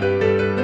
Música